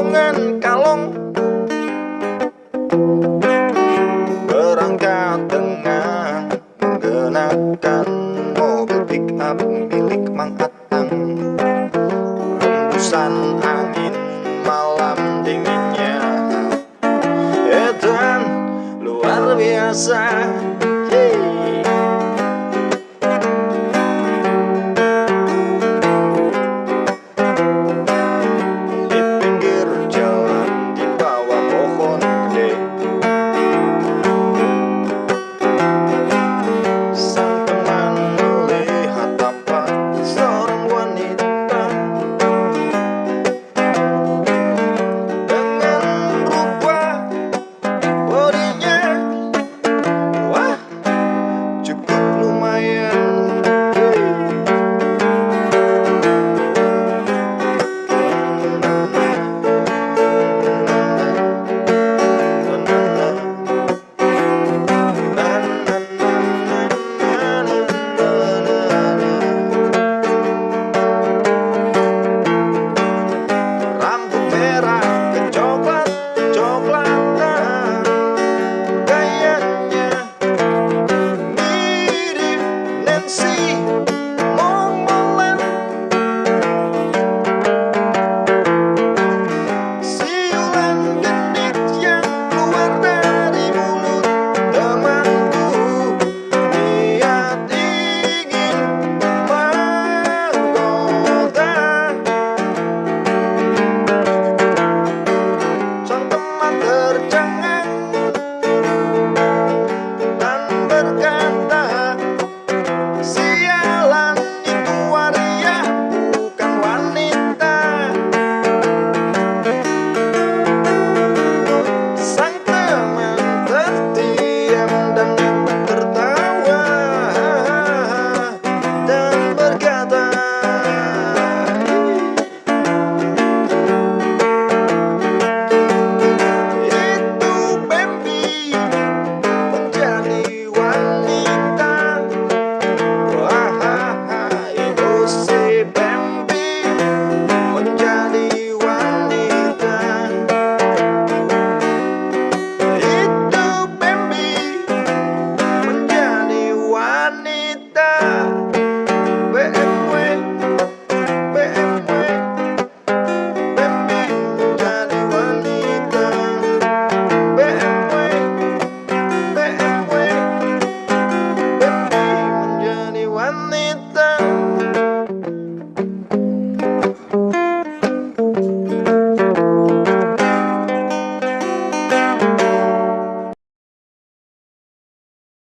kuli borongan kalong. Berangkat dengan menggunakan mobil pick up milik Mang Atang. Hembusan angin malam dinginnya. Edan luar biasa